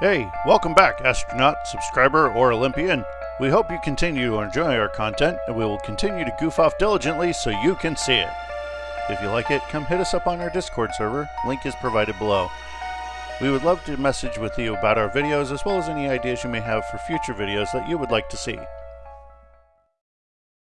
Hey, welcome back, astronaut, subscriber, or Olympian. We hope you continue to enjoy our content, and we will continue to goof off diligently so you can see it. If you like it, come hit us up on our Discord server. Link is provided below. We would love to message with you about our videos as well as any ideas you may have for future videos that you would like to see.